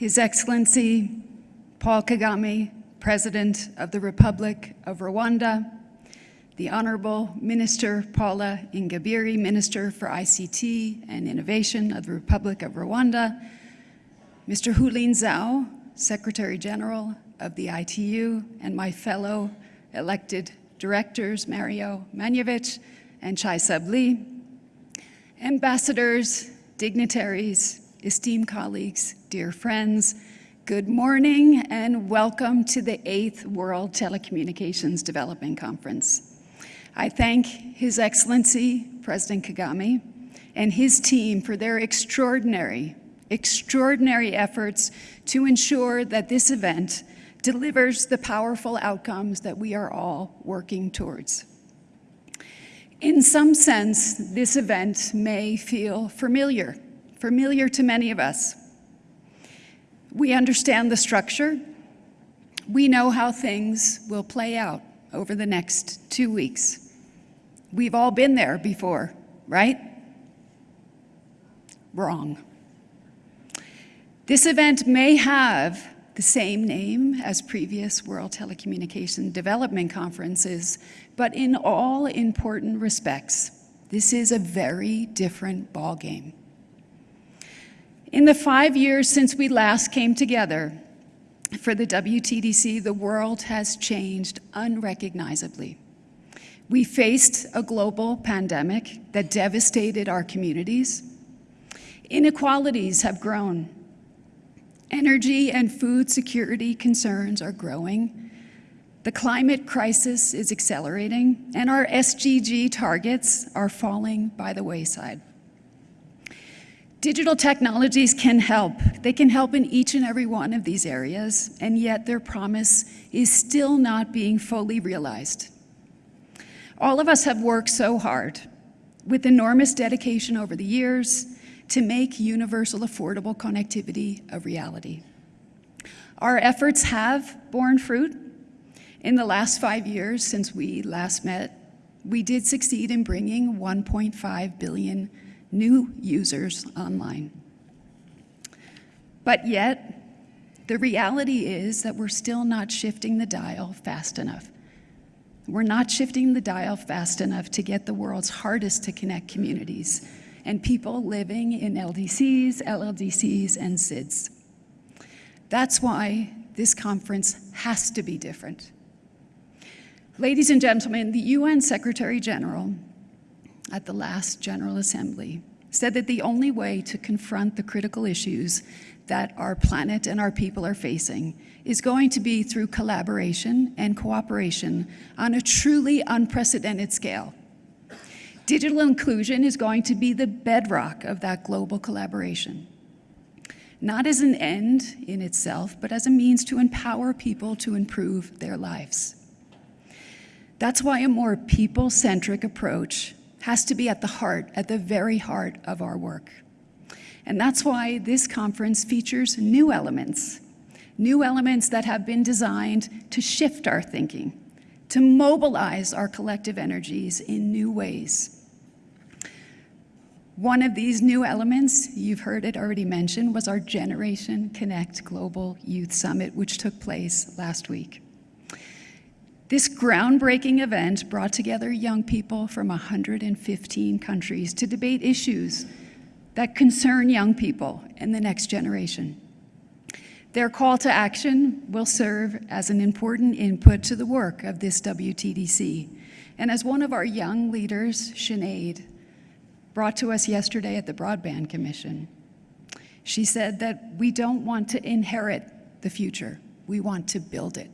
His Excellency Paul Kagame, President of the Republic of Rwanda, the Honorable Minister Paula Ingabire, Minister for ICT and Innovation of the Republic of Rwanda, Mr. Houlin Zhao, Secretary General of the ITU, and my fellow elected directors, Mario Maniewicz and Chaesub Lee, ambassadors, dignitaries, esteemed colleagues, dear friends, good morning and welcome to the 8th World Telecommunications Development Conference. I thank His Excellency President Kagame and his team for their extraordinary, extraordinary efforts to ensure that this event delivers the powerful outcomes that we are all working towards. In some sense, this event may feel familiar, familiar to many of us. We understand the structure. We know how things will play out over the next two weeks. We've all been there before, right? Wrong. This event may have the same name as previous World Telecommunication Development Conferences, but in all important respects, this is a very different ballgame. In the five years since we last came together for the WTDC, the world has changed unrecognizably. We faced a global pandemic that devastated our communities. Inequalities have grown Energy and food security concerns are growing. The climate crisis is accelerating, and our SDG targets are falling by the wayside. Digital technologies can help. They can help in each and every one of these areas, and yet their promise is still not being fully realized. All of us have worked so hard with enormous dedication over the years to make universal affordable connectivity a reality. Our efforts have borne fruit. In the last five years since we last met, we did succeed in bringing 1.5 billion new users online. But yet, the reality is that we're still not shifting the dial fast enough. We're not shifting the dial fast enough to get the world's hardest to connect communities and people living in LDCs, LLDCs, and SIDS. That's why this conference has to be different. Ladies and gentlemen, the UN Secretary General at the last General Assembly said that the only way to confront the critical issues that our planet and our people are facing is going to be through collaboration and cooperation on a truly unprecedented scale. Digital inclusion is going to be the bedrock of that global collaboration, not as an end in itself, but as a means to empower people to improve their lives. That's why a more people-centric approach has to be at the heart, at the very heart of our work. And that's why this conference features new elements, new elements that have been designed to shift our thinking, to mobilize our collective energies in new ways. One of these new elements, you've heard it already mentioned, was our Generation Connect Global Youth Summit, which took place last week. This groundbreaking event brought together young people from 115 countries to debate issues that concern young people and the next generation. Their call to action will serve as an important input to the work of this WTDC. And as one of our young leaders, Sinead, brought to us yesterday at the Broadband Commission. She said that we don't want to inherit the future, we want to build it.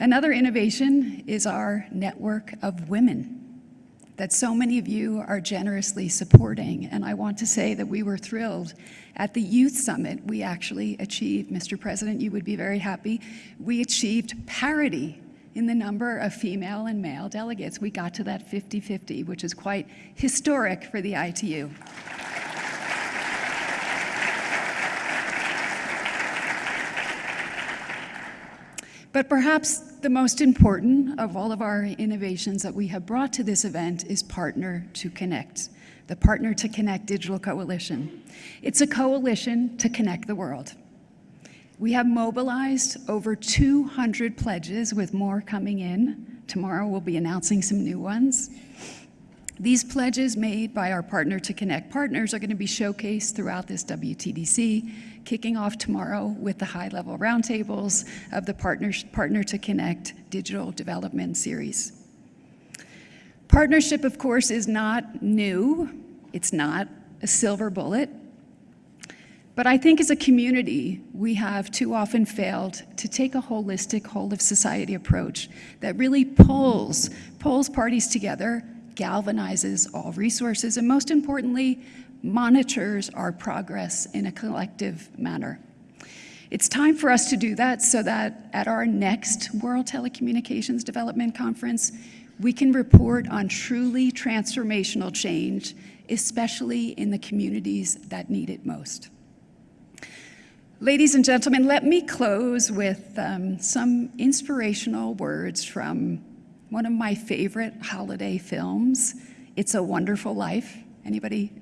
Another innovation is our network of women that so many of you are generously supporting. And I want to say that we were thrilled. At the Youth Summit, we actually achieved, Mr. President, you would be very happy, we achieved parity in the number of female and male delegates. We got to that 50-50, which is quite historic for the ITU. But perhaps the most important of all of our innovations that we have brought to this event is Partner to Connect, the Partner to Connect Digital Coalition. It's a coalition to connect the world. We have mobilized over 200 pledges with more coming in. Tomorrow we'll be announcing some new ones. These pledges made by our Partner to Connect partners are going to be showcased throughout this WTDC, kicking off tomorrow with the high-level roundtables of the Partner, Partner to Connect Digital Development Series. Partnership, of course, is not new. It's not a silver bullet. But I think as a community, we have too often failed to take a holistic, whole of society approach that really pulls, pulls parties together galvanizes all resources, and most importantly, monitors our progress in a collective manner. It's time for us to do that so that at our next World Telecommunications Development Conference, we can report on truly transformational change, especially in the communities that need it most. Ladies and gentlemen, let me close with um, some inspirational words from one of my favorite holiday films, It's a Wonderful Life. Anybody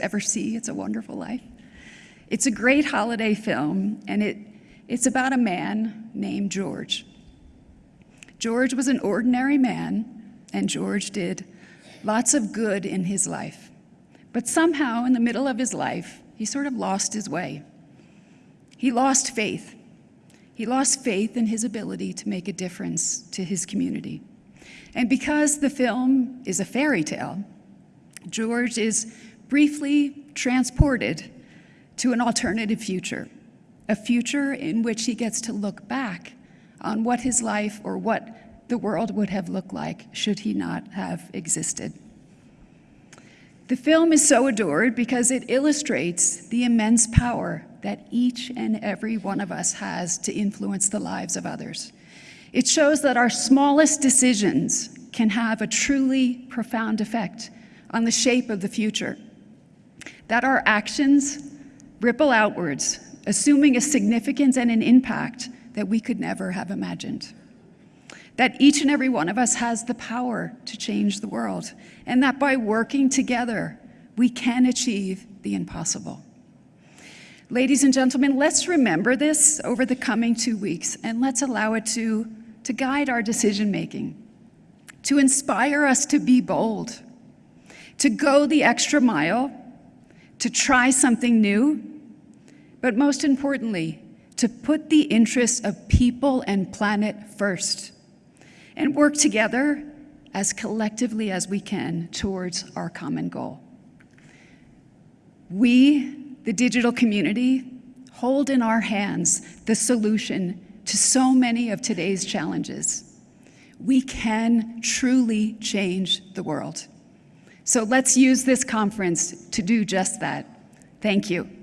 ever see It's a Wonderful Life? It's a great holiday film, and it, it's about a man named George. George was an ordinary man, and George did lots of good in his life. But somehow, in the middle of his life, he sort of lost his way. He lost faith. He lost faith in his ability to make a difference to his community. And because the film is a fairy tale, George is briefly transported to an alternative future, a future in which he gets to look back on what his life or what the world would have looked like should he not have existed. The film is so adored because it illustrates the immense power that each and every one of us has to influence the lives of others. It shows that our smallest decisions can have a truly profound effect on the shape of the future, that our actions ripple outwards, assuming a significance and an impact that we could never have imagined. That each and every one of us has the power to change the world, and that by working together, we can achieve the impossible. Ladies and gentlemen, let's remember this over the coming two weeks, and let's allow it to to guide our decision making, to inspire us to be bold, to go the extra mile, to try something new, but most importantly, to put the interests of people and planet first and work together as collectively as we can towards our common goal. We, the digital community, hold in our hands the solution to so many of today's challenges. We can truly change the world. So let's use this conference to do just that. Thank you.